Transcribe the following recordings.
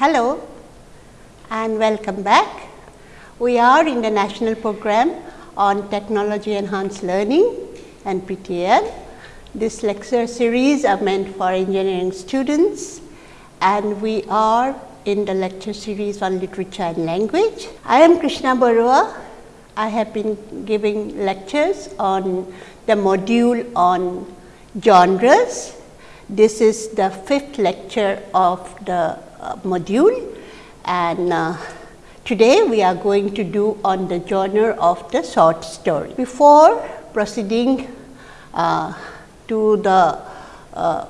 Hello and welcome back. We are in the national program on technology enhanced learning NPTEL. This lecture series are meant for engineering students and we are in the lecture series on literature and language. I am Krishna Barua. I have been giving lectures on the module on genres. This is the fifth lecture of the module and uh, today we are going to do on the genre of the short story. Before proceeding uh, to the uh,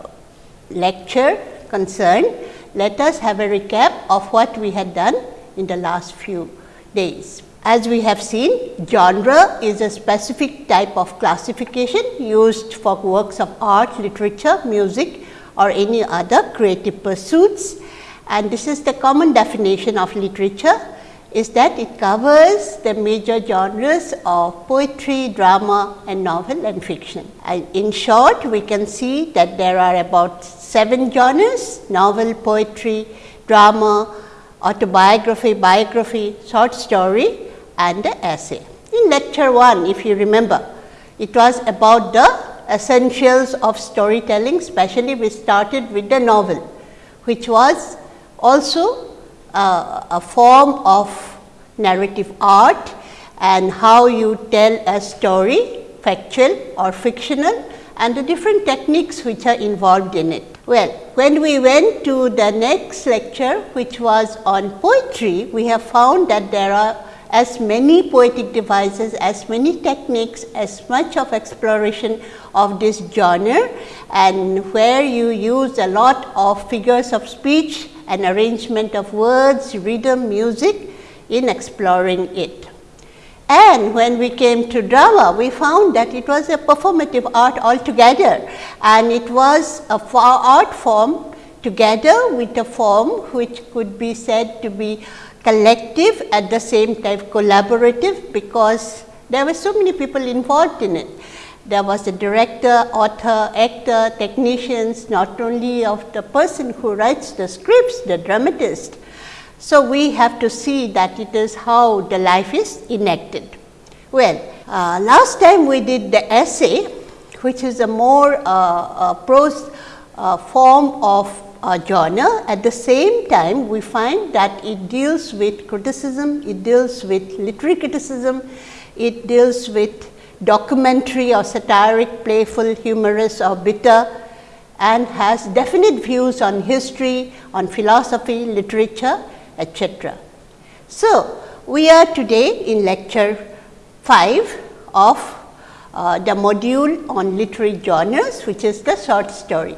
lecture concerned, let us have a recap of what we had done in the last few days. As we have seen, genre is a specific type of classification used for works of art, literature, music or any other creative pursuits. And this is the common definition of literature is that it covers the major genres of poetry, drama and novel and fiction. And in short, we can see that there are about 7 genres novel, poetry, drama, autobiography, biography, short story and the essay. In lecture 1, if you remember, it was about the essentials of storytelling, especially we started with the novel, which was also uh, a form of narrative art and how you tell a story factual or fictional and the different techniques which are involved in it. Well, when we went to the next lecture which was on poetry, we have found that there are as many poetic devices, as many techniques, as much of exploration of this genre and where you use a lot of figures of speech and arrangement of words, rhythm, music in exploring it. And when we came to drama, we found that it was a performative art altogether and it was a far art form together with a form which could be said to be collective at the same time collaborative because there were so many people involved in it. There was a director, author, actor, technicians, not only of the person who writes the scripts, the dramatist. So, we have to see that it is how the life is enacted. Well, uh, last time we did the essay, which is a more uh, uh, prose form of uh, genre. At the same time, we find that it deals with criticism, it deals with literary criticism, it deals with documentary or satiric, playful, humorous or bitter and has definite views on history, on philosophy, literature, etc. So, we are today in lecture 5 of uh, the module on literary genres, which is the short story.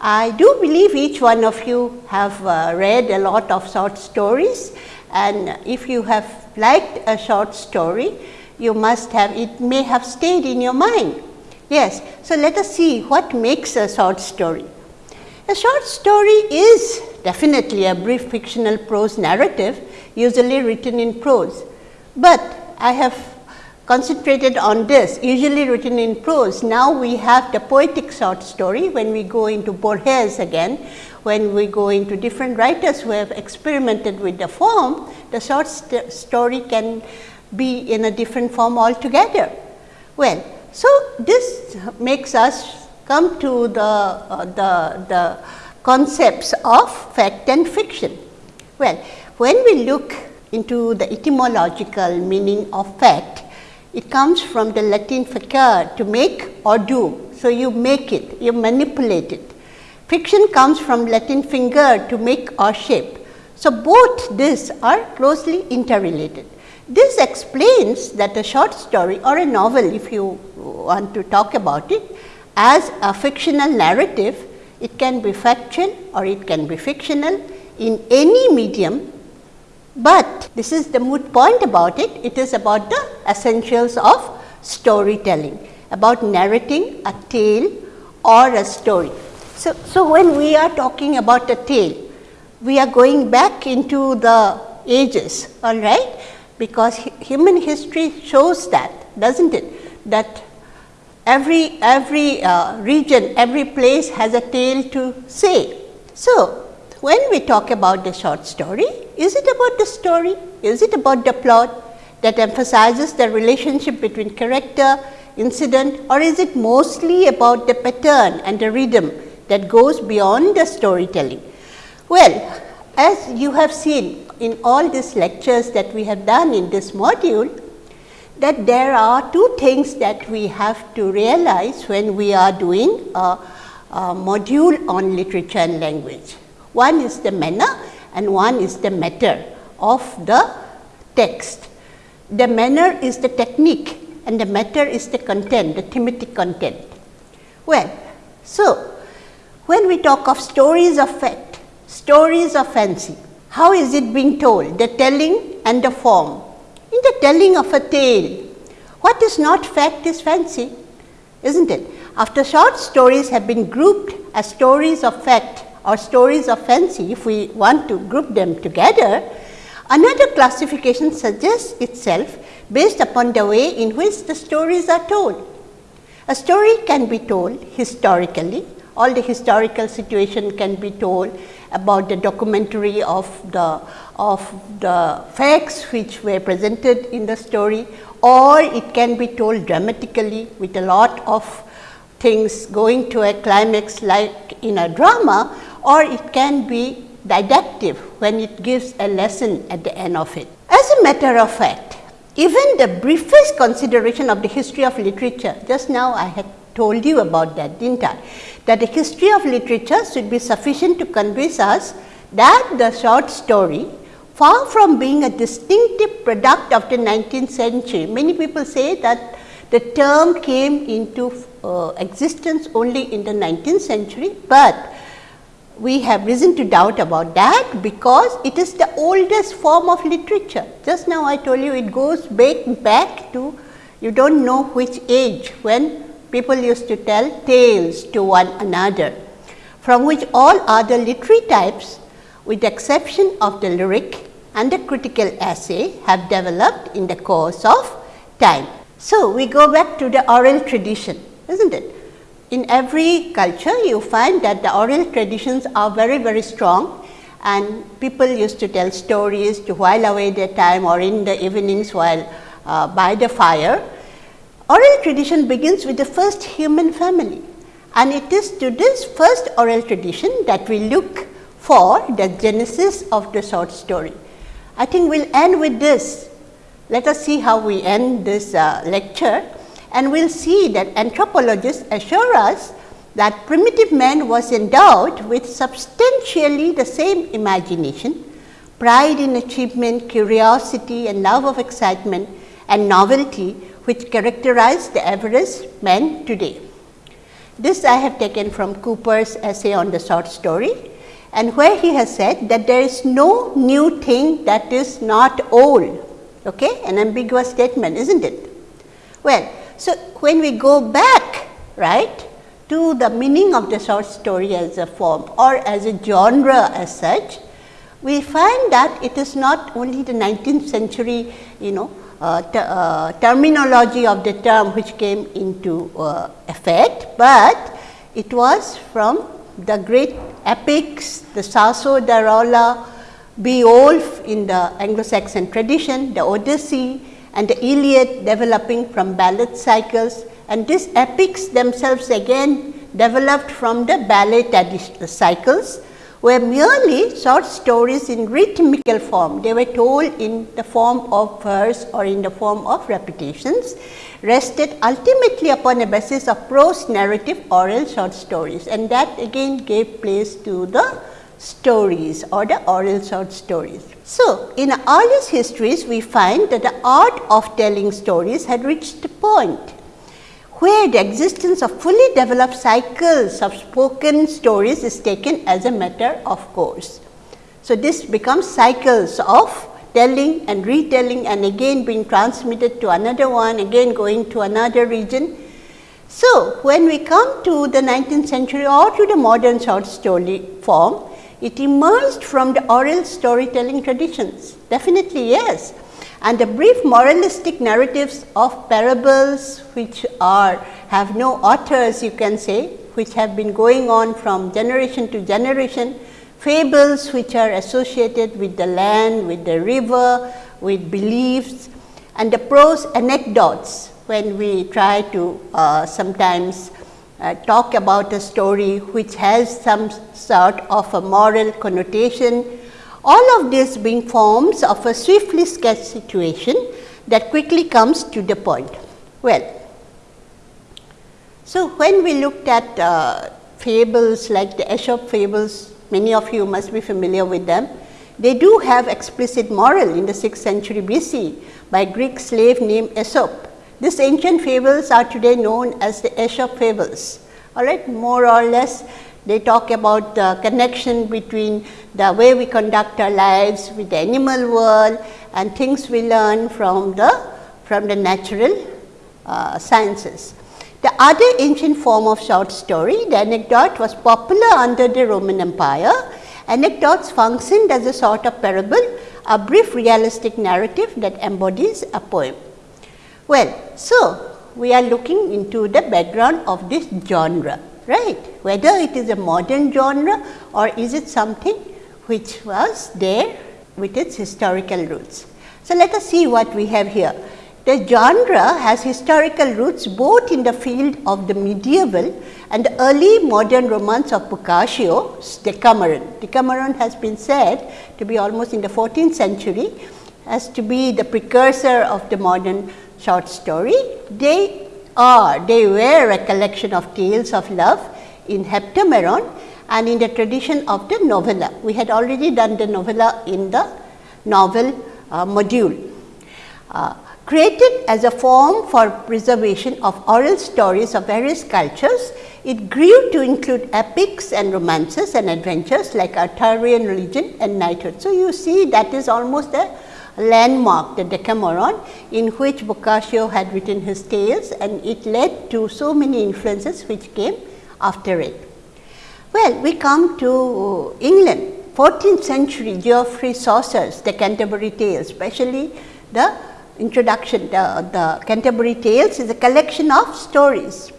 I do believe each one of you have uh, read a lot of short stories and if you have liked a short story, you must have it may have stayed in your mind. Yes, so let us see what makes a short story. A short story is definitely a brief fictional prose narrative usually written in prose, but I have concentrated on this usually written in prose. Now, we have the poetic short story when we go into Borges again, when we go into different writers who have experimented with the form, the short st story can be in a different form altogether. Well, so this makes us come to the, uh, the, the concepts of fact and fiction. Well, when we look into the etymological meaning of fact, it comes from the Latin facere to make or do. So, you make it, you manipulate it. Fiction comes from Latin fingere to make or shape. So, both these are closely interrelated. This explains that a short story or a novel if you want to talk about it as a fictional narrative, it can be factual or it can be fictional in any medium. But this is the moot point about it, it is about the essentials of storytelling, about narrating a tale or a story. So, so when we are talking about a tale, we are going back into the ages, all right, because human history shows that, doesn't it, that every, every uh, region, every place has a tale to say. So, when we talk about the short story, is it about the story? Is it about the plot that emphasizes the relationship between character, incident or is it mostly about the pattern and the rhythm that goes beyond the storytelling? Well, as you have seen in all these lectures that we have done in this module, that there are two things that we have to realize when we are doing a, a module on literature and language. One is the manner and one is the matter of the text. The manner is the technique and the matter is the content, the thematic content. Well, so when we talk of stories of fact, stories of fancy, how is it being told? The telling and the form. In the telling of a tale, what is not fact is fancy, isn't it? After short stories have been grouped as stories of fact or stories of fancy, if we want to group them together, another classification suggests itself based upon the way in which the stories are told. A story can be told historically, all the historical situation can be told about the documentary of the of the facts which were presented in the story or it can be told dramatically with a lot of things going to a climax like in a drama or it can be didactic when it gives a lesson at the end of it. As a matter of fact, even the briefest consideration of the history of literature, just now I had told you about that, didn't I? That the history of literature should be sufficient to convince us that the short story, far from being a distinctive product of the 19th century, many people say that the term came into uh, existence only in the 19th century, but we have reason to doubt about that because it is the oldest form of literature. Just now I told you it goes back, back to you do not know which age when people used to tell tales to one another from which all other literary types with the exception of the lyric and the critical essay have developed in the course of time. So, we go back to the oral tradition is not it in every culture you find that the oral traditions are very very strong and people used to tell stories to while away their time or in the evenings while uh, by the fire. Oral tradition begins with the first human family and it is to this first oral tradition that we look for the genesis of the short story. I think we will end with this. Let us see how we end this uh, lecture and we will see that anthropologists assure us that primitive man was endowed with substantially the same imagination, pride in achievement, curiosity and love of excitement and novelty which characterize the average man today. This I have taken from Cooper's essay on the short story and where he has said that there is no new thing that is not old, okay? an ambiguous statement is not it? Well, so, when we go back right to the meaning of the short story as a form or as a genre as such, we find that it is not only the 19th century you know uh, uh, terminology of the term which came into uh, effect, but it was from the great epics, the Tasso da Rolla, Beowulf in the Anglo-Saxon tradition, the Odyssey, and the Iliad developing from ballad cycles and these epics themselves again developed from the ballad cycles were merely short stories in rhythmical form. They were told in the form of verse or in the form of repetitions, rested ultimately upon a basis of prose narrative oral short stories and that again gave place to the stories or the oral short stories. So, in earliest histories we find that the art of telling stories had reached a point where the existence of fully developed cycles of spoken stories is taken as a matter of course. So, this becomes cycles of telling and retelling and again being transmitted to another one, again going to another region. So, when we come to the 19th century or to the modern short story form, it emerged from the oral storytelling traditions, definitely yes. And the brief moralistic narratives of parables which are have no authors you can say, which have been going on from generation to generation fables which are associated with the land, with the river, with beliefs and the prose anecdotes when we try to uh, sometimes uh, talk about a story which has some sort of a moral connotation. All of this being forms of a swiftly sketched situation that quickly comes to the point. Well, so when we looked at uh, fables like the Aesop fables, many of you must be familiar with them. They do have explicit moral in the 6th century BC by Greek slave named Aesop. These ancient fables are today known as the Aesop fables. All right, more or less they talk about the connection between the way we conduct our lives with the animal world and things we learn from the from the natural uh, sciences. The other ancient form of short story, the anecdote was popular under the Roman Empire. Anecdotes functioned as a sort of parable, a brief realistic narrative that embodies a poem. Well, so we are looking into the background of this genre, right? Whether it is a modern genre or is it something which was there with its historical roots. So, let us see what we have here. The genre has historical roots both in the field of the medieval and the early modern romance of Boccaccio's Decameron. Decameron has been said to be almost in the 14th century as to be the precursor of the modern short story. They are, they were a collection of tales of love in Heptameron and in the tradition of the novella. We had already done the novella in the novel uh, module. Uh, created as a form for preservation of oral stories of various cultures, it grew to include epics and romances and adventures like Arthurian legend and knighthood. So, you see that is almost a landmark the Decameron in which Boccaccio had written his tales and it led to so many influences which came after it. Well, we come to England 14th century Geoffrey Chaucer's The Canterbury Tales, especially the introduction, the, the Canterbury Tales is a collection of stories.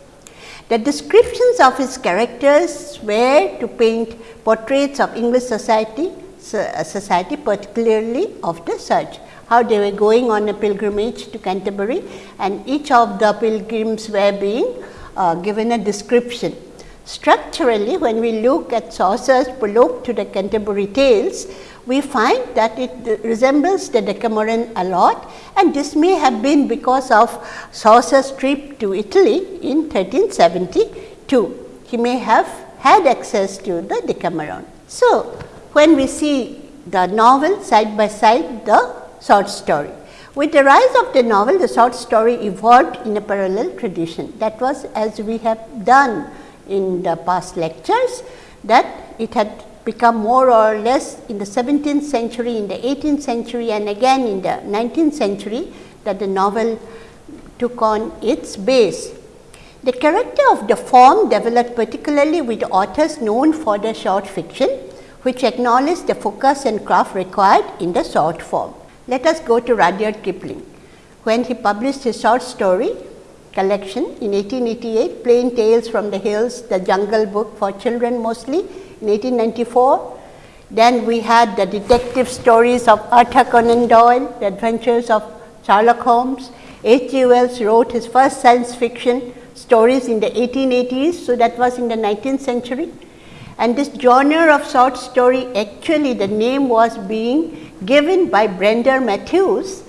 The descriptions of his characters were to paint portraits of English society society particularly of the church how they were going on a pilgrimage to Canterbury and each of the pilgrims were being uh, given a description. Structurally when we look at Chaucer's prologue to the Canterbury Tales, we find that it resembles the Decameron a lot and this may have been because of Chaucer's trip to Italy in 1372. He may have had access to the Decameron. So, when we see the novel side by side the short story. With the rise of the novel, the short story evolved in a parallel tradition. That was as we have done in the past lectures that it had become more or less in the 17th century, in the 18th century and again in the 19th century that the novel took on its base. The character of the form developed particularly with authors known for their short fiction which acknowledge the focus and craft required in the short form. Let us go to Rudyard Kipling. When he published his short story collection in 1888, Plain Tales from the Hills, the Jungle Book for children mostly in 1894. Then we had the detective stories of Arthur Conan Doyle, the adventures of Sherlock Holmes. H. G. Wells wrote his first science fiction stories in the 1880s, so that was in the 19th century. And this genre of short story actually the name was being given by Brander Matthews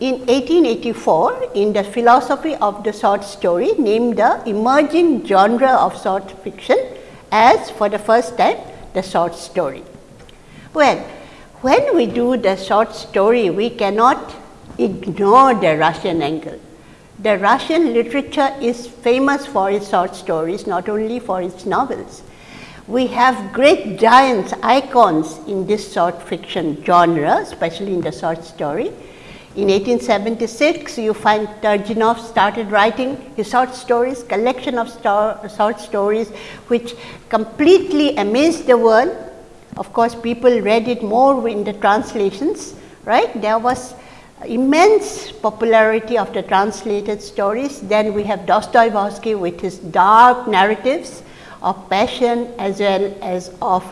in 1884 in the philosophy of the short story named the emerging genre of short fiction as for the first time the short story. Well, when we do the short story we cannot ignore the Russian angle. The Russian literature is famous for its short stories not only for its novels we have great giants, icons in this short fiction genre, especially in the short story. In 1876, you find Turgenev started writing his short stories, collection of short stories, which completely amazed the world. Of course, people read it more in the translations, right? There was immense popularity of the translated stories. Then we have Dostoevsky with his dark narratives of passion as well as of,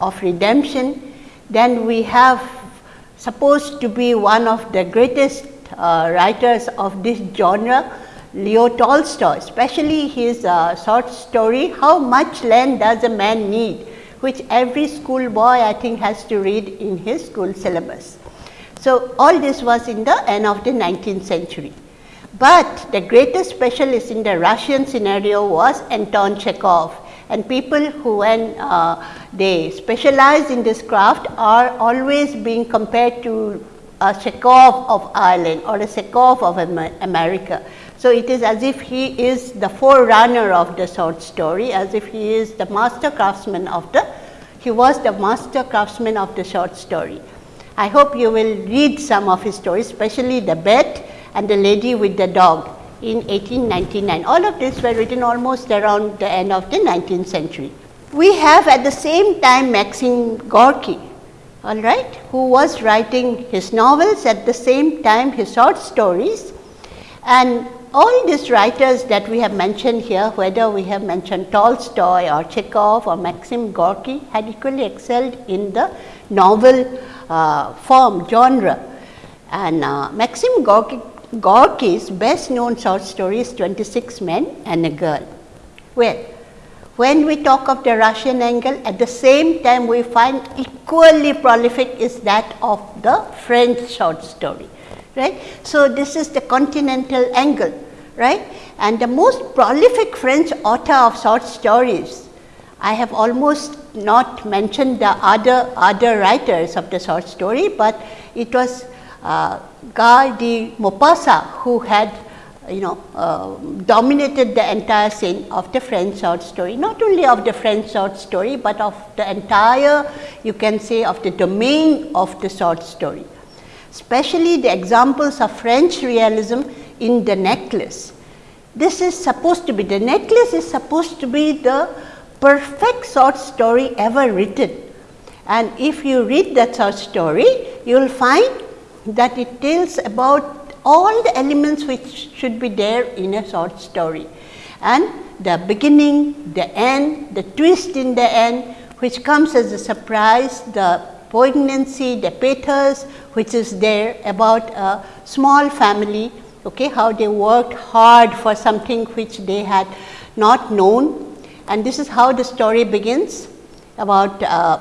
of redemption. Then we have supposed to be one of the greatest uh, writers of this genre, Leo Tolstoy, especially his uh, short story, How Much Land Does a Man Need, which every school boy I think has to read in his school syllabus. So, all this was in the end of the 19th century. But the greatest specialist in the Russian scenario was Anton Chekhov and people who when uh, they specialize in this craft are always being compared to a Chekhov of Ireland or a Chekhov of America. So, it is as if he is the forerunner of the short story, as if he is the master craftsman of the, he was the master craftsman of the short story. I hope you will read some of his stories, especially The Bet and The Lady with the Dog in 1899. All of this were written almost around the end of the 19th century. We have at the same time Maxim Gorky, all right, who was writing his novels at the same time his short stories and all these writers that we have mentioned here, whether we have mentioned Tolstoy or Chekhov or Maxim Gorky had equally excelled in the novel uh, form genre. And uh, Maxim Gorky Gorky's best known short story is 26 Men and a Girl. Well, when we talk of the Russian angle, at the same time we find equally prolific is that of the French short story, right. So, this is the continental angle, right. And the most prolific French author of short stories, I have almost not mentioned the other, other writers of the short story, but it was Guy de Maupassant who had you know uh, dominated the entire scene of the French short story, not only of the French short story, but of the entire you can say of the domain of the short story. Especially the examples of French realism in the necklace. This is supposed to be, the necklace is supposed to be the perfect short story ever written. And if you read that short story, you will find that it tells about all the elements which should be there in a short story. And the beginning, the end, the twist in the end which comes as a surprise, the poignancy, the pathos which is there about a small family, okay, how they worked hard for something which they had not known. And this is how the story begins about uh,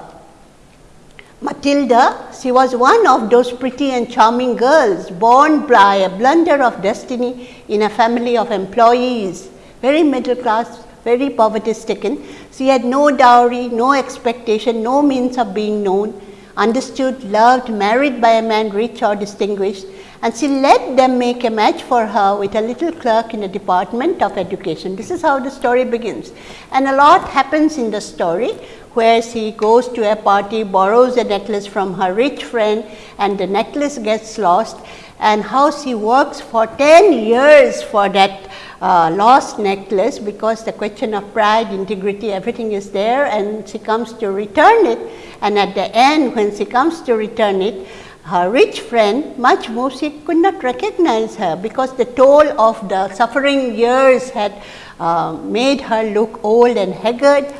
Matilda, she was one of those pretty and charming girls born by a blunder of destiny in a family of employees, very middle class, very poverty stricken. She had no dowry, no expectation, no means of being known, understood, loved, married by a man rich or distinguished and she let them make a match for her with a little clerk in the department of education. This is how the story begins and a lot happens in the story where she goes to a party, borrows a necklace from her rich friend and the necklace gets lost and how she works for 10 years for that uh, lost necklace because the question of pride, integrity, everything is there and she comes to return it. And at the end when she comes to return it, her rich friend much more she could not recognize her because the toll of the suffering years had uh, made her look old and haggard.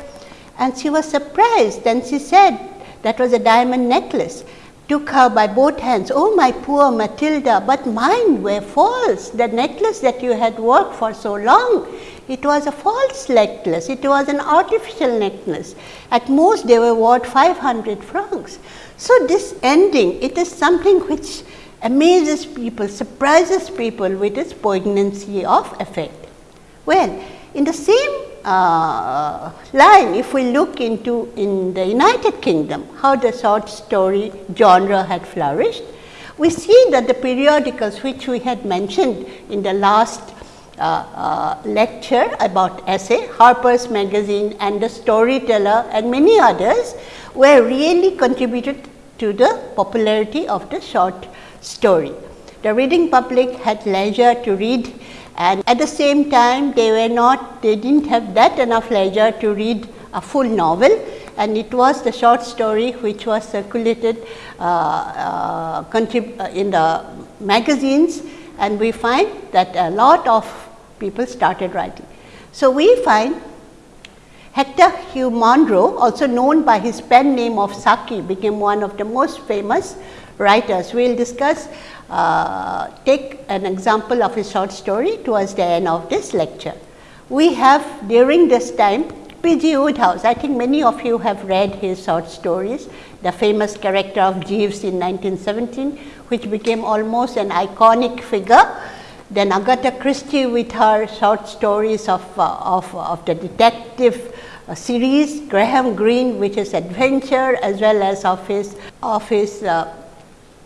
And she was surprised and she said that was a diamond necklace took her by both hands, oh my poor Matilda, but mine were false, the necklace that you had worked for so long, it was a false necklace, it was an artificial necklace, at most they were worth 500 francs. So, this ending, it is something which amazes people, surprises people with its poignancy of effect. Well, in the same uh, line, if we look into in the United Kingdom, how the short story genre had flourished, we see that the periodicals which we had mentioned in the last uh, uh, lecture about essay, Harper's Magazine and the Storyteller and many others were really contributed to the popularity of the short story. The reading public had leisure to read and at the same time they were not they did not have that enough leisure to read a full novel and it was the short story which was circulated uh, uh, uh, in the magazines and we find that a lot of people started writing. So, we find Hector Hugh Munro, also known by his pen name of Saki, became one of the most famous writers. We will discuss, uh, take an example of his short story towards the end of this lecture. We have during this time P.G. Wodehouse. I think many of you have read his short stories, the famous character of Jeeves in 1917, which became almost an iconic figure. Then Agatha Christie with her short stories of, uh, of, of the detective uh, series, Graham Greene which is adventure as well as of his, of his uh,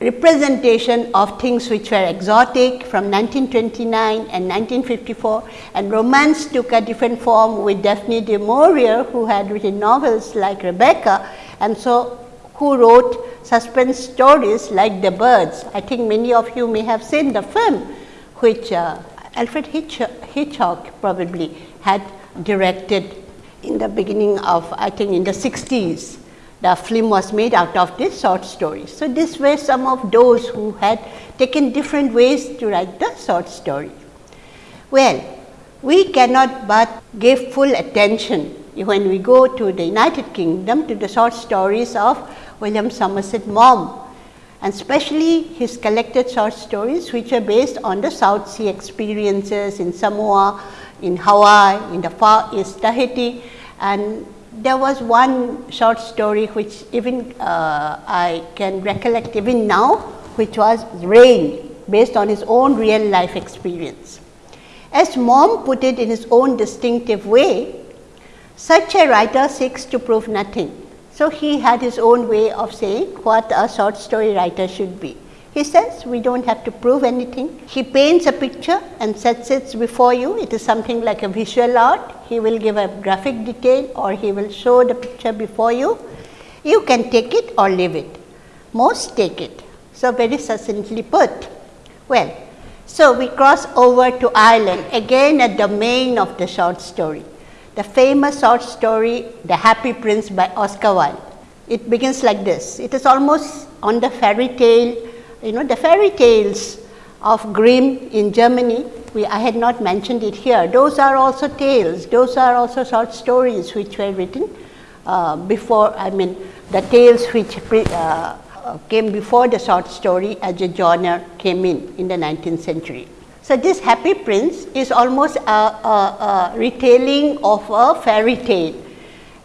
representation of things which were exotic from 1929 and 1954 and romance took a different form with Daphne du Maurier who had written novels like Rebecca and so who wrote suspense stories like The Birds. I think many of you may have seen the film which uh, Alfred Hitch Hitchcock probably had directed in the beginning of I think in the 60s the film was made out of this short story. So, this were some of those who had taken different ways to write the short story. Well, we cannot but give full attention when we go to the United Kingdom to the short stories of William Somerset Maugham and especially his collected short stories which are based on the South Sea experiences in Samoa, in Hawaii, in the Far East Tahiti and there was one short story which even uh, I can recollect even now, which was Rain, based on his own real life experience. As Maugham put it in his own distinctive way, such a writer seeks to prove nothing. So, he had his own way of saying what a short story writer should be. He says we do not have to prove anything. He paints a picture and sets it before you. It is something like a visual art. He will give a graphic detail or he will show the picture before you. You can take it or leave it. Most take it. So, very succinctly put. Well, so we cross over to Ireland again a domain of the short story. The famous short story The Happy Prince by Oscar Wilde. It begins like this. It is almost on the fairy tale you know the fairy tales of Grimm in Germany, we, I had not mentioned it here. Those are also tales, those are also short stories which were written uh, before, I mean the tales which pre, uh, came before the short story as a genre came in in the 19th century. So, this Happy Prince is almost a, a, a retelling of a fairy tale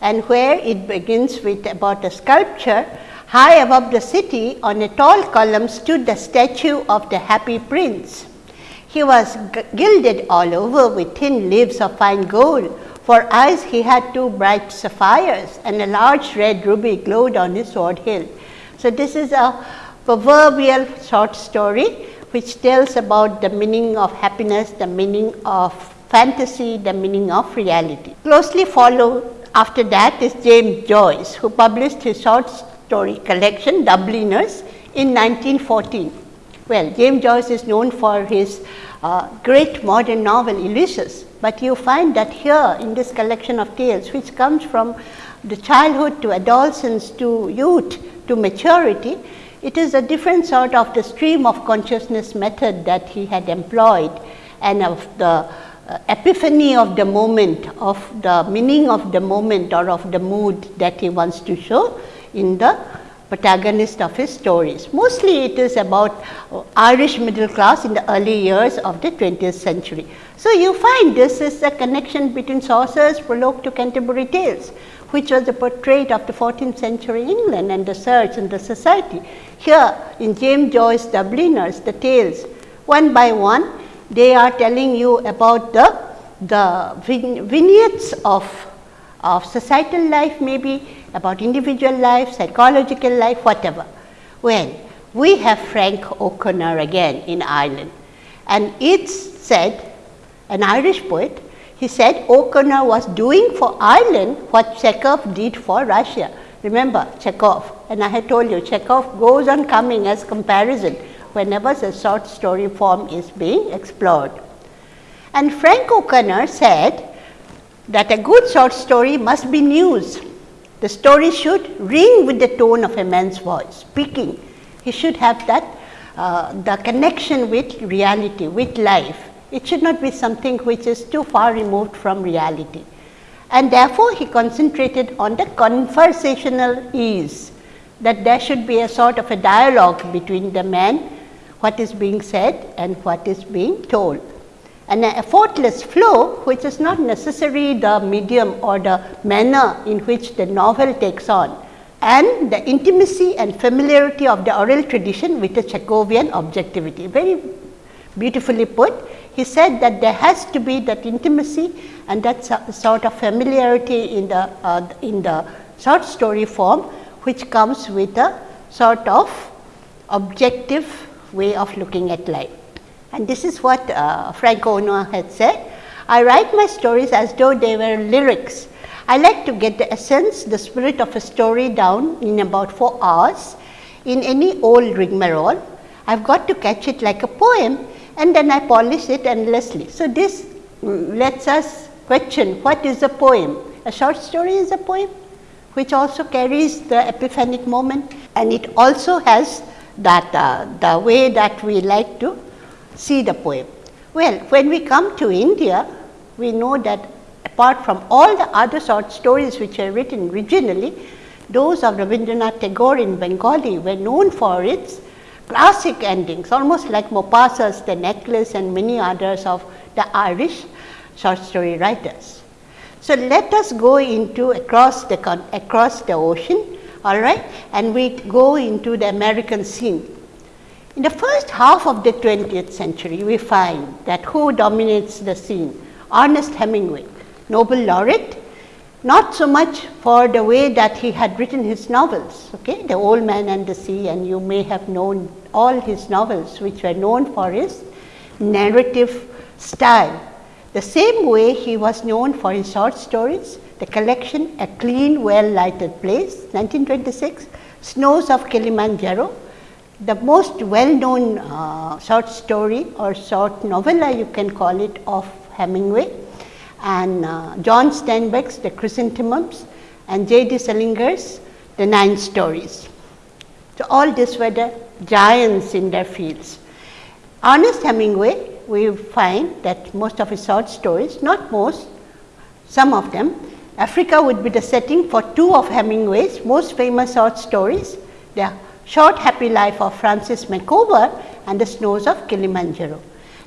and where it begins with about a sculpture High above the city on a tall column stood the statue of the happy prince. He was gilded all over with thin leaves of fine gold. For eyes he had two bright sapphires and a large red ruby glowed on his sword hilt. So, this is a proverbial short story which tells about the meaning of happiness, the meaning of fantasy, the meaning of reality. Closely followed after that is James Joyce who published his short story collection Dubliners in 1914. Well, James Joyce is known for his uh, great modern novel Ulysses, but you find that here in this collection of tales which comes from the childhood to adolescence to youth to maturity, it is a different sort of the stream of consciousness method that he had employed and of the uh, epiphany of the moment, of the meaning of the moment or of the mood that he wants to show in the protagonist of his stories. Mostly it is about Irish middle class in the early years of the 20th century. So, you find this is a connection between Chaucer's prologue to Canterbury Tales, which was a portrait of the 14th century England and the search and the society. Here in James Joyce Dubliners, the tales one by one, they are telling you about the, the vignettes of, of societal life maybe about individual life, psychological life, whatever. Well, we have Frank O'Connor again in Ireland and it's said, an Irish poet, he said O'Connor was doing for Ireland what Chekhov did for Russia. Remember Chekhov and I had told you Chekhov goes on coming as comparison whenever the short story form is being explored. And Frank O'Connor said that a good short story must be news the story should ring with the tone of a man's voice, speaking. He should have that uh, the connection with reality, with life. It should not be something which is too far removed from reality. and therefore, he concentrated on the conversational ease that there should be a sort of a dialogue between the man, what is being said and what is being told. And a effortless flow, which is not necessarily the medium or the manner in which the novel takes on, and the intimacy and familiarity of the oral tradition with the Chekhovian objectivity. Very beautifully put. He said that there has to be that intimacy and that sort of familiarity in the, uh, in the short story form, which comes with a sort of objective way of looking at life. And this is what uh, Frank Ono had said. I write my stories as though they were lyrics. I like to get the essence, the spirit of a story down in about 4 hours in any old rigmarole. I've got to catch it like a poem and then I polish it endlessly. So, this lets us question what is a poem? A short story is a poem which also carries the epiphanic moment and it also has that uh, the way that we like to see the poem. Well, when we come to India, we know that apart from all the other short stories which are written originally, those of Rabindranath Tagore in Bengali were known for its classic endings almost like Maupassant's The Necklace and many others of the Irish short story writers. So, let us go into across the across the ocean all right and we go into the American scene. In the first half of the 20th century we find that who dominates the scene Ernest Hemingway Nobel laureate not so much for the way that he had written his novels, okay, The Old Man and the Sea and you may have known all his novels which were known for his narrative style. The same way he was known for his short stories, the collection A Clean Well Lighted Place 1926, Snows of Kilimanjaro, the most well known uh, short story or short novella you can call it of Hemingway and uh, John Steinbeck's The Chrysanthemums and J. D. Salinger's The Nine Stories. So, all these were the giants in their fields. Ernest Hemingway, we find that most of his short stories, not most, some of them, Africa would be the setting for two of Hemingway's most famous short stories, The Short Happy Life of Francis Macomber and The Snows of Kilimanjaro.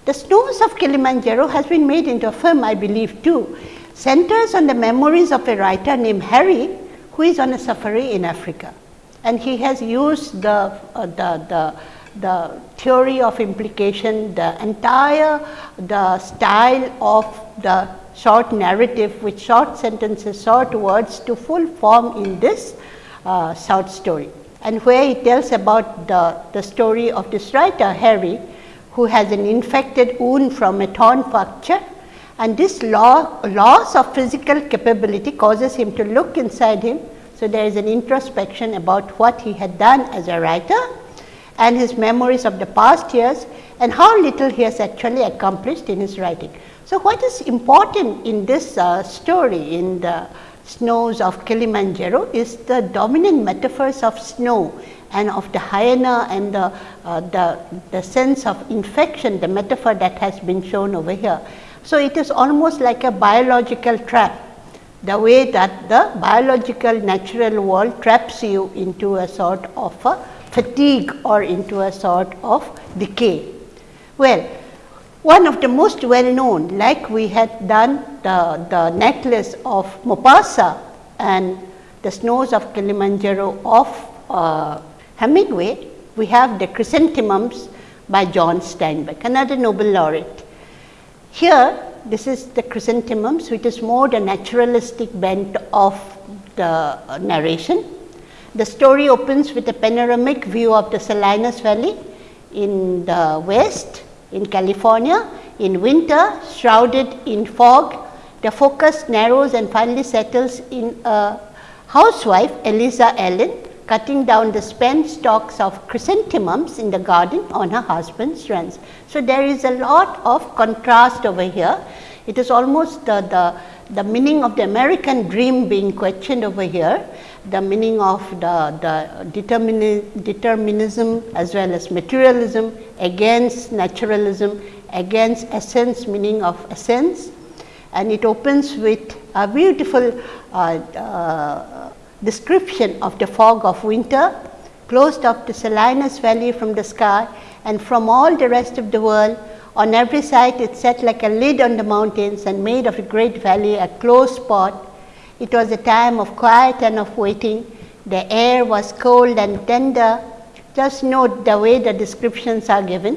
The Snows of Kilimanjaro has been made into a film I believe too, centers on the memories of a writer named Harry who is on a safari in Africa. And he has used the, uh, the, the, the theory of implication, the entire the style of the short narrative with short sentences, short words to full form in this uh, short story. And where he tells about the, the story of this writer Harry who has an infected wound from a torn fracture and this loss of physical capability causes him to look inside him. So, there is an introspection about what he had done as a writer and his memories of the past years and how little he has actually accomplished in his writing. So, what is important in this uh, story in the snows of Kilimanjaro is the dominant metaphors of snow and of the hyena and the, uh, the, the sense of infection, the metaphor that has been shown over here. So, it is almost like a biological trap, the way that the biological natural world traps you into a sort of a fatigue or into a sort of decay. Well, one of the most well known like we had done the, the necklace of Maupassant and the snows of Kilimanjaro of uh, Hemingway, we have the chrysanthemums by John Steinbeck, another Nobel laureate. Here, this is the chrysanthemums, which is more the naturalistic bent of the uh, narration. The story opens with a panoramic view of the Salinas Valley in the west, in California. In winter, shrouded in fog, the focus narrows and finally settles in a housewife, Eliza Allen, cutting down the spent stalks of chrysanthemums in the garden on her husband's runs. So, there is a lot of contrast over here. It is almost the, the, the meaning of the American dream being questioned over here, the meaning of the, the determini determinism as well as materialism against naturalism, against essence meaning of essence and it opens with a beautiful uh, uh, description of the fog of winter closed off the Salinas valley from the sky and from all the rest of the world. On every side it set like a lid on the mountains and made of the great valley a closed spot. It was a time of quiet and of waiting. The air was cold and tender. Just note the way the descriptions are given.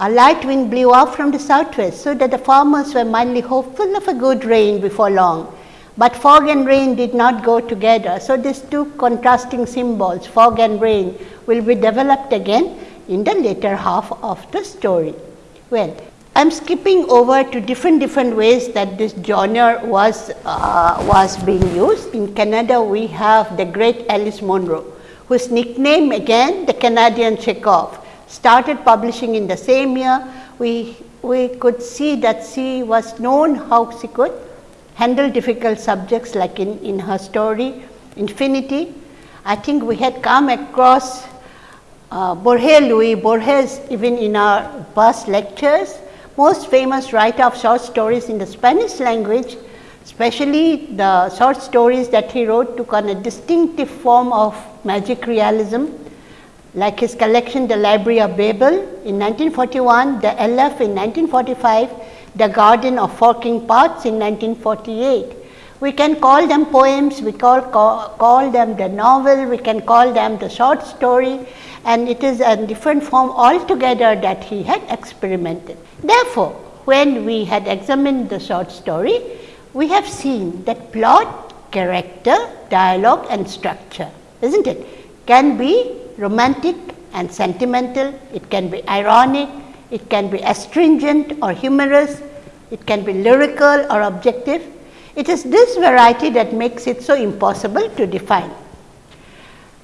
A light wind blew off from the southwest, so that the farmers were mildly hopeful of a good rain before long. But fog and rain did not go together. So, these two contrasting symbols, fog and rain, will be developed again in the later half of the story. Well, I am skipping over to different different ways that this genre was, uh, was being used. In Canada, we have the great Alice Munro, whose nickname again the Canadian Chekhov started publishing in the same year. We, we could see that she was known how she could handle difficult subjects like in, in her story Infinity. I think we had come across uh, Jorge Luis Borges even in our past lectures, most famous writer of short stories in the Spanish language, especially the short stories that he wrote took on a distinctive form of magic realism like his collection The Library of Babel in 1941, The Aleph in 1945, The Garden of Forking Paths in 1948. We can call them poems, we call, call, call them the novel, we can call them the short story and it is a different form altogether that he had experimented. Therefore, when we had examined the short story, we have seen that plot, character, dialogue and structure, is not it, can be romantic and sentimental, it can be ironic, it can be astringent or humorous, it can be lyrical or objective. It is this variety that makes it so impossible to define.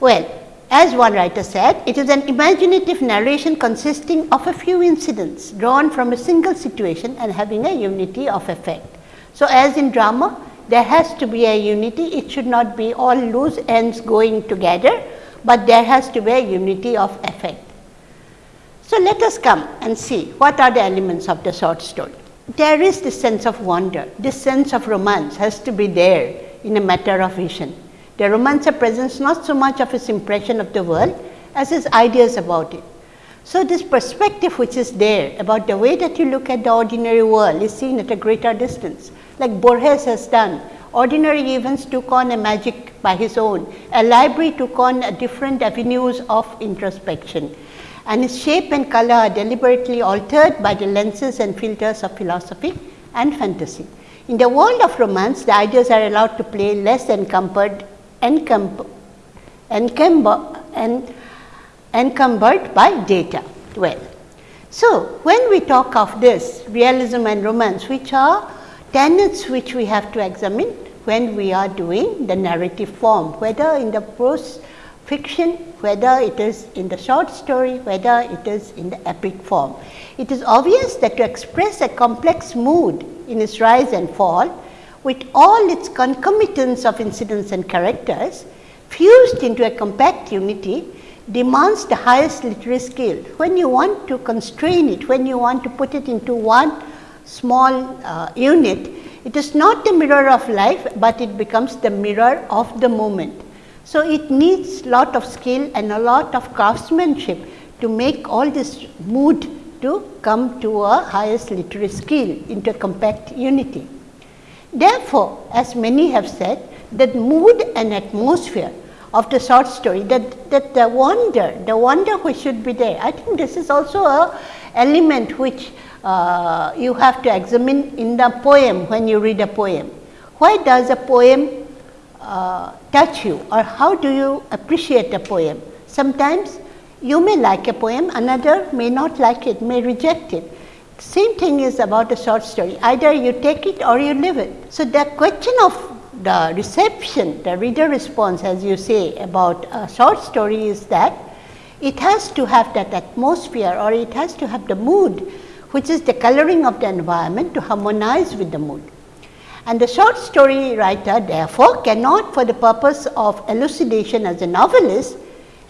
Well, as one writer said, it is an imaginative narration consisting of a few incidents drawn from a single situation and having a unity of effect. So, as in drama, there has to be a unity, it should not be all loose ends going together, but there has to be a unity of effect. So, let us come and see what are the elements of the short story. There is this sense of wonder, this sense of romance has to be there in a matter of vision. The romancer presents not so much of his impression of the world as his ideas about it. So, this perspective which is there about the way that you look at the ordinary world is seen at a greater distance like Borges has done. Ordinary events took on a magic by his own, a library took on different avenues of introspection and its shape and color are deliberately altered by the lenses and filters of philosophy and fantasy. In the world of romance, the ideas are allowed to play less encumbered encumbered, encumbered by data. Well, so when we talk of this realism and romance, which are tenets which we have to examine when we are doing the narrative form, whether in the prose fiction, whether it is in the short story, whether it is in the epic form. It is obvious that to express a complex mood in its rise and fall, with all its concomitants of incidents and characters fused into a compact unity demands the highest literary skill. When you want to constrain it, when you want to put it into one small uh, unit, it is not the mirror of life, but it becomes the mirror of the moment. So, it needs lot of skill and a lot of craftsmanship to make all this mood to come to a highest literary skill into a compact unity. Therefore, as many have said that mood and atmosphere of the short story that, that the wonder, the wonder which should be there. I think this is also a element which uh, you have to examine in the poem when you read a poem. Why does a poem uh, touch you or how do you appreciate a poem? Sometimes you may like a poem, another may not like it, may reject it. Same thing is about a short story, either you take it or you leave it. So, the question of the reception, the reader response as you say about a short story is that it has to have that atmosphere or it has to have the mood which is the coloring of the environment to harmonize with the mood. And the short story writer therefore, cannot for the purpose of elucidation as a novelist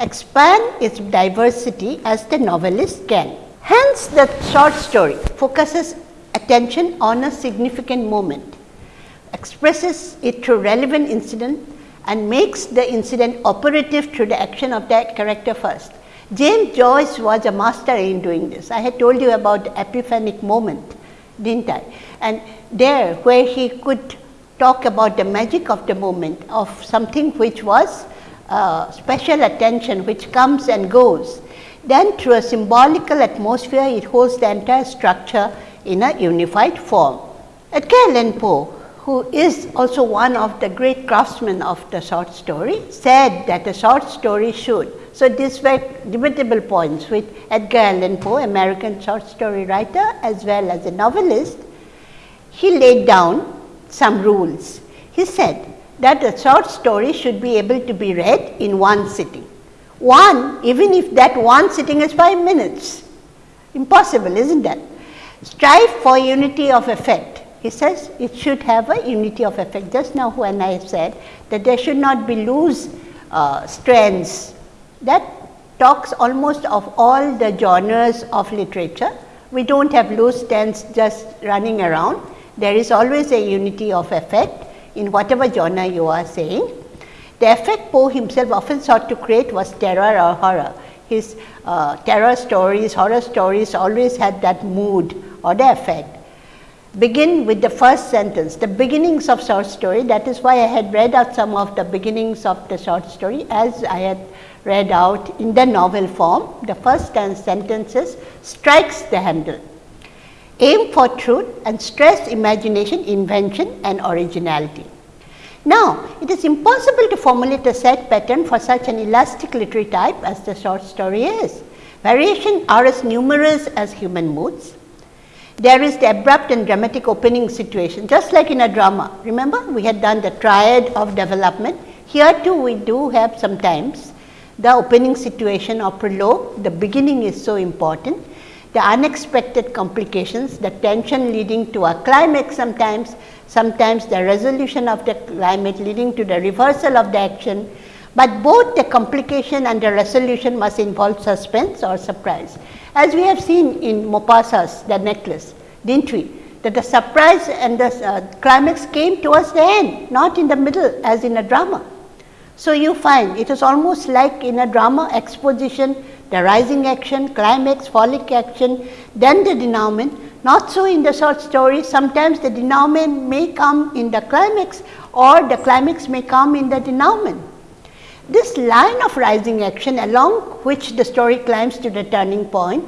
expand its diversity as the novelist can. Hence, the short story focuses attention on a significant moment, expresses it through relevant incident and makes the incident operative through the action of that character first. James Joyce was a master in doing this. I had told you about the epiphanic moment, didn't I? And there where he could talk about the magic of the moment of something which was uh, special attention which comes and goes. Then through a symbolical atmosphere it holds the entire structure in a unified form. Edgar Allan Poe who is also one of the great craftsmen of the short story, said that a short story should. So, these were debatable points with Edgar Allan Poe, American short story writer as well as a novelist. He laid down some rules. He said that a short story should be able to be read in one sitting. One, even if that one sitting is 5 minutes. Impossible, isn't that? Strive for unity of effect he says it should have a unity of effect. Just now when I said that there should not be loose uh, strands, that talks almost of all the genres of literature. We do not have loose strands just running around. There is always a unity of effect in whatever genre you are saying. The effect Poe himself often sought to create was terror or horror. His uh, terror stories, horror stories always had that mood or the effect begin with the first sentence, the beginnings of short story. That is why I had read out some of the beginnings of the short story as I had read out in the novel form. The first 10 sentences strikes the handle. Aim for truth and stress imagination, invention and originality. Now, it is impossible to formulate a set pattern for such an elastic literary type as the short story is. Variations are as numerous as human moods there is the abrupt and dramatic opening situation just like in a drama. Remember we had done the triad of development. Here too we do have sometimes the opening situation or prologue, the beginning is so important. The unexpected complications, the tension leading to a climax sometimes, sometimes the resolution of the climax leading to the reversal of the action, but both the complication and the resolution must involve suspense or surprise as we have seen in Maupassant's The Necklace, didn't we? That the surprise and the uh, climax came towards the end, not in the middle as in a drama. So, you find it is almost like in a drama exposition, the rising action, climax, falling action, then the denouement. Not so in the short story, sometimes the denouement may come in the climax or the climax may come in the denouement. This line of rising action along which the story climbs to the turning point,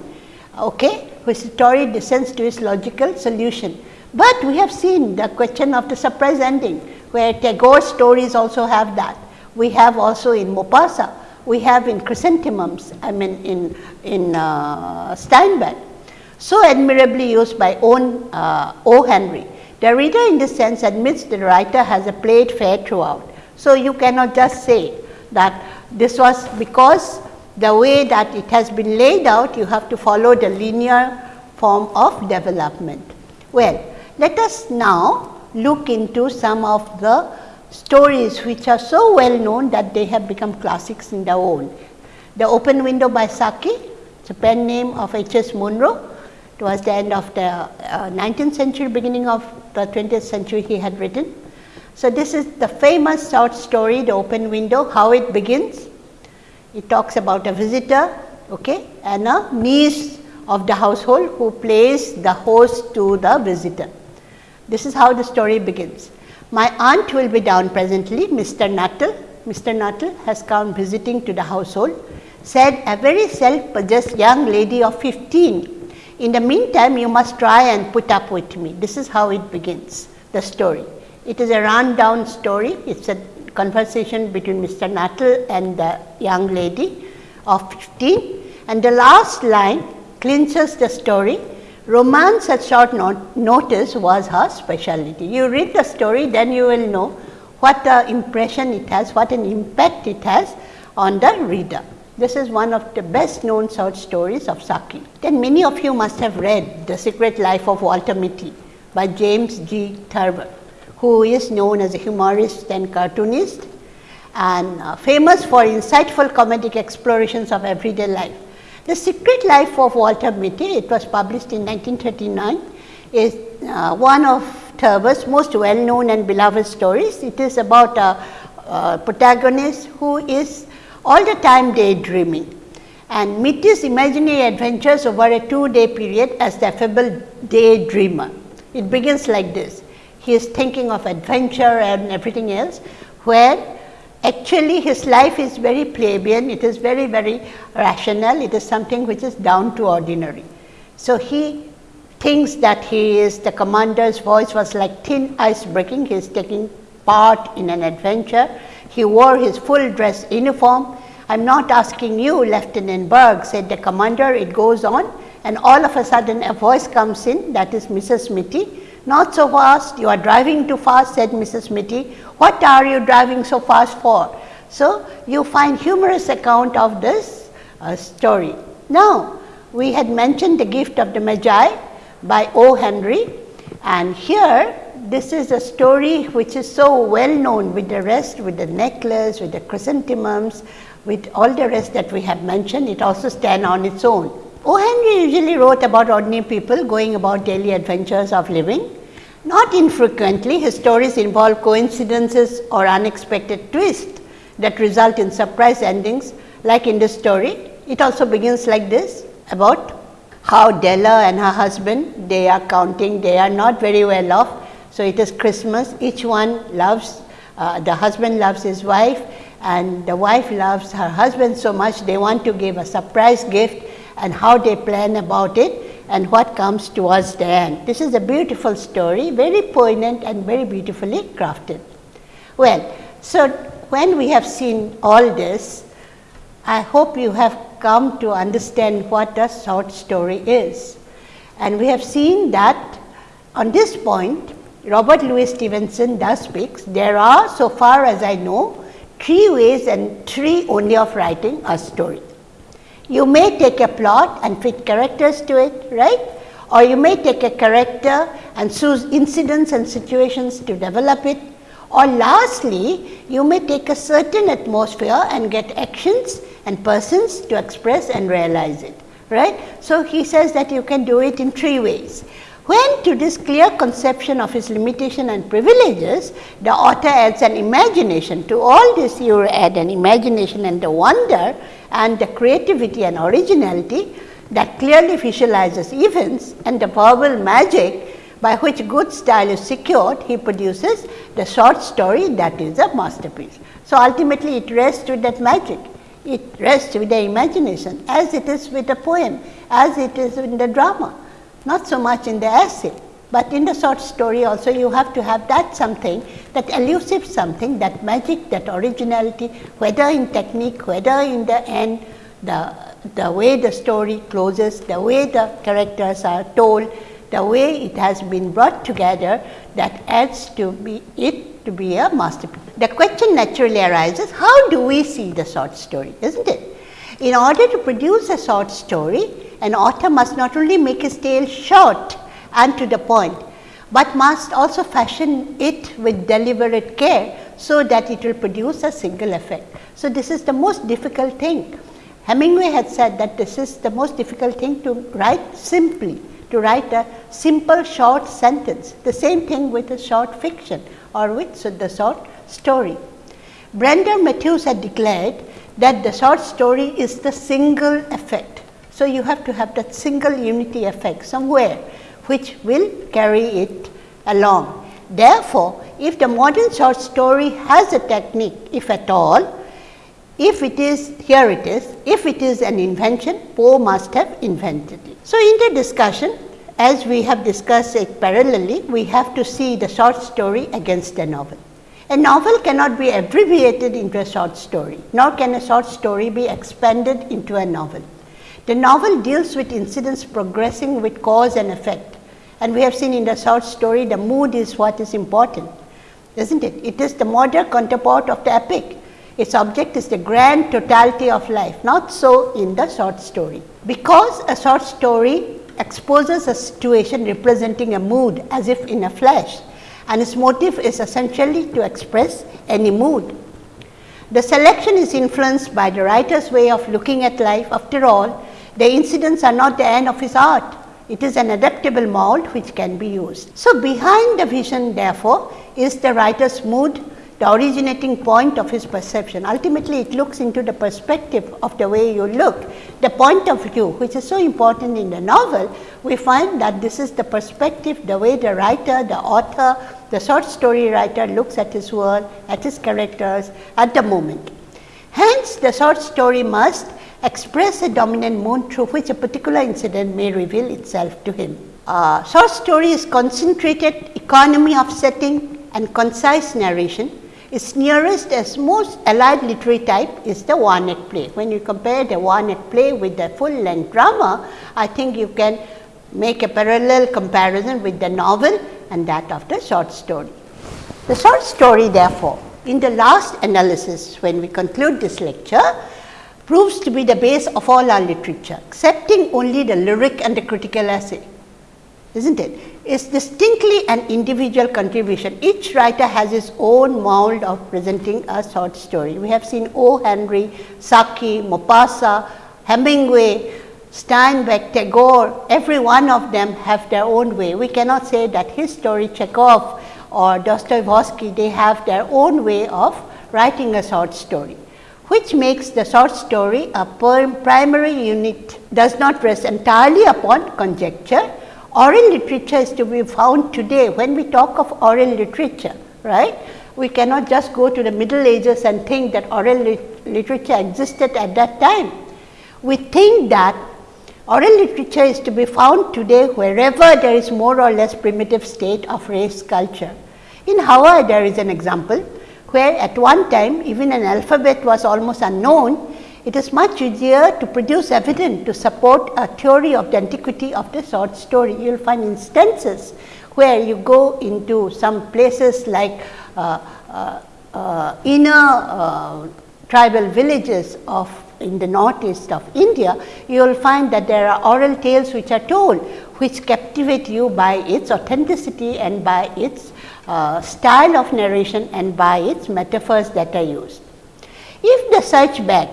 okay, which story descends to its logical solution. But we have seen the question of the surprise ending, where Tagore's stories also have that. We have also in Maupassant, we have in Chrysanthemums, I mean in, in uh, Steinbeck. So admirably used by own uh, O. Henry. The reader in this sense admits the writer has a played fair throughout. So, you cannot just say that this was because the way that it has been laid out you have to follow the linear form of development. Well, let us now look into some of the stories which are so well known that they have become classics in their own. The Open Window by Saki, a pen name of H. S. Munro. Towards the end of the uh, 19th century, beginning of the 20th century he had written. So, this is the famous short story the open window how it begins. It talks about a visitor okay, and a niece of the household who plays the host to the visitor. This is how the story begins. My aunt will be down presently Mr. Nuttel. Mr. Nuttel has come visiting to the household said a very self possessed young lady of 15. In the meantime, you must try and put up with me. This is how it begins the story. It is a rundown story. It is a conversation between Mr. Nuttel and the young lady of 15 and the last line clinches the story. Romance at short not notice was her specialty. You read the story then you will know what the impression it has, what an impact it has on the reader. This is one of the best known short stories of Saki. Then many of you must have read The Secret Life of Walter Mitty by James G. Thurber who is known as a humorist and cartoonist and uh, famous for insightful comedic explorations of everyday life. The Secret Life of Walter Mitty, it was published in 1939, is uh, one of Thurber's most well known and beloved stories. It is about a, a protagonist who is all the time daydreaming and Mitty's imaginary adventures over a two day period as the affable daydreamer. It begins like this. He is thinking of adventure and everything else, where actually his life is very plebeian, it is very, very rational, it is something which is down to ordinary. So, he thinks that he is the commander's voice was like thin ice breaking, he is taking part in an adventure. He wore his full dress uniform I am not asking you Lieutenant Berg said the commander it goes on and all of a sudden a voice comes in that is Mrs. Mitty. Not so fast you are driving too fast said Mrs. Mitty. What are you driving so fast for? So, you find humorous account of this uh, story. Now, we had mentioned the gift of the Magi by O. Henry and here this is a story which is so well known with the rest with the necklace, with the chrysanthemums, with all the rest that we have mentioned, it also stand on its own. O. Henry usually wrote about ordinary people going about daily adventures of living. Not infrequently, his stories involve coincidences or unexpected twists that result in surprise endings like in this story. It also begins like this about how Della and her husband, they are counting, they are not very well off. So, it is Christmas, each one loves, uh, the husband loves his wife and the wife loves her husband so much they want to give a surprise gift and how they plan about it and what comes towards the end. This is a beautiful story, very poignant and very beautifully crafted. Well, so when we have seen all this, I hope you have come to understand what a short story is. And we have seen that on this point, Robert Louis Stevenson does speaks. There are, so far as I know, three ways and three only of writing a story. You may take a plot and fit characters to it, right? Or you may take a character and choose incidents and situations to develop it. Or lastly, you may take a certain atmosphere and get actions and persons to express and realize it, right? So, he says that you can do it in three ways. When to this clear conception of his limitation and privileges, the author adds an imagination. To all this you add an imagination and the wonder and the creativity and originality that clearly visualizes events and the verbal magic by which good style is secured, he produces the short story that is a masterpiece. So, ultimately it rests with that magic, it rests with the imagination as it is with the poem, as it is in the drama not so much in the essay, but in the short story also you have to have that something that elusive something that magic that originality whether in technique whether in the end the the way the story closes the way the characters are told the way it has been brought together that adds to be it to be a masterpiece. The question naturally arises how do we see the short story is not it? In order to produce a short story an author must not only make his tale short and to the point, but must also fashion it with deliberate care, so that it will produce a single effect. So, this is the most difficult thing. Hemingway had said that this is the most difficult thing to write simply, to write a simple short sentence. The same thing with a short fiction or with the short story. Brander Matthews had declared that the short story is the single effect so, you have to have that single unity effect somewhere which will carry it along. Therefore, if the modern short story has a technique if at all, if it is here it is, if it is an invention Poe must have invented it. So, in the discussion as we have discussed it parallelly, we have to see the short story against the novel. A novel cannot be abbreviated into a short story, nor can a short story be expanded into a novel. The novel deals with incidents progressing with cause and effect and we have seen in the short story the mood is what is important is not it? It is the modern counterpart of the epic. Its object is the grand totality of life, not so in the short story. Because a short story exposes a situation representing a mood as if in a flash and its motive is essentially to express any mood. The selection is influenced by the writer's way of looking at life after all the incidents are not the end of his art. It is an adaptable mold which can be used. So, behind the vision therefore, is the writer's mood, the originating point of his perception. Ultimately, it looks into the perspective of the way you look, the point of view which is so important in the novel. We find that this is the perspective, the way the writer, the author, the short story writer looks at his world, at his characters at the moment. Hence, the short story must express a dominant mood through which a particular incident may reveal itself to him. Uh, short story is concentrated economy of setting and concise narration its nearest as most allied literary type is the one act play. When you compare the one act play with the full length drama, I think you can make a parallel comparison with the novel and that of the short story. The short story therefore, in the last analysis when we conclude this lecture, proves to be the base of all our literature, excepting only the lyric and the critical essay, is not it? it? is distinctly an individual contribution. Each writer has his own mold of presenting a short story. We have seen O. Henry, Saki, Maupassant, Hemingway, Steinbeck, Tagore, every one of them have their own way. We cannot say that his story, Chekhov or Dostoevsky, they have their own way of writing a short story which makes the short story a primary unit does not rest entirely upon conjecture, oral literature is to be found today when we talk of oral literature, right. We cannot just go to the middle ages and think that oral lit literature existed at that time. We think that oral literature is to be found today wherever there is more or less primitive state of race culture. In Hawaii there is an example where at one time even an alphabet was almost unknown it is much easier to produce evidence to support a theory of the antiquity of the short story. You will find instances where you go into some places like uh, uh, uh, inner uh, tribal villages of in the northeast of India, you will find that there are oral tales which are told, which captivate you by its authenticity and by its uh, style of narration and by its metaphors that are used. If the search back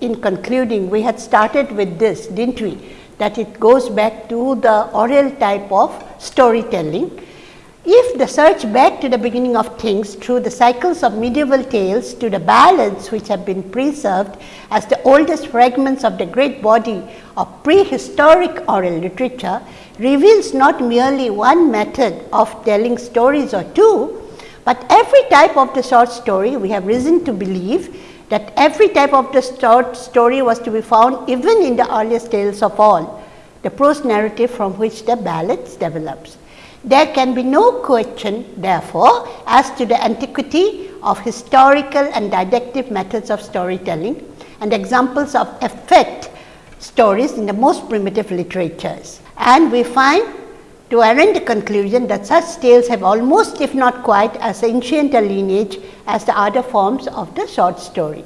in concluding, we had started with this, didn't we? That it goes back to the oral type of storytelling. If the search back to the beginning of things through the cycles of medieval tales to the ballads which have been preserved as the oldest fragments of the great body of prehistoric oral literature reveals not merely one method of telling stories or two, but every type of the short story we have reason to believe that every type of the short story was to be found even in the earliest tales of all, the prose narrative from which the ballads develops. There can be no question therefore, as to the antiquity of historical and didactic methods of storytelling and examples of effect stories in the most primitive literatures. And we find to arrive the conclusion that such tales have almost if not quite as ancient a lineage as the other forms of the short story.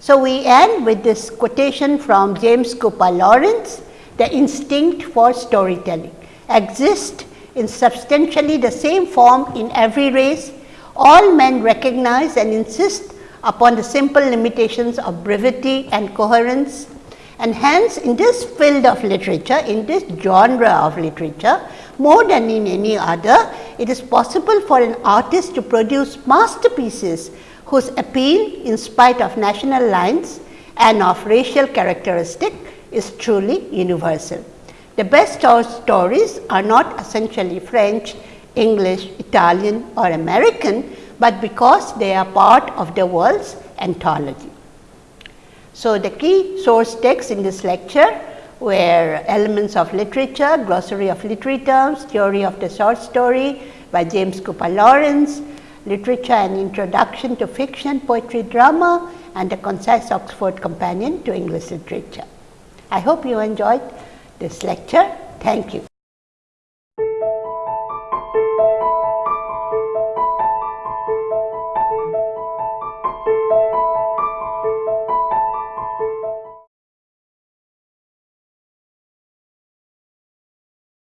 So, we end with this quotation from James Cooper Lawrence, the instinct for storytelling exists in substantially the same form in every race. All men recognize and insist upon the simple limitations of brevity and coherence and hence in this field of literature, in this genre of literature, more than in any other, it is possible for an artist to produce masterpieces whose appeal in spite of national lines and of racial characteristic is truly universal. The best stories are not essentially French, English, Italian or American, but because they are part of the world's anthology. So, the key source texts in this lecture were Elements of Literature, Glossary of Literary Terms, Theory of the Short Story by James Cooper Lawrence, Literature and Introduction to Fiction, Poetry, Drama and the Concise Oxford Companion to English Literature. I hope you enjoyed this lecture. Thank you.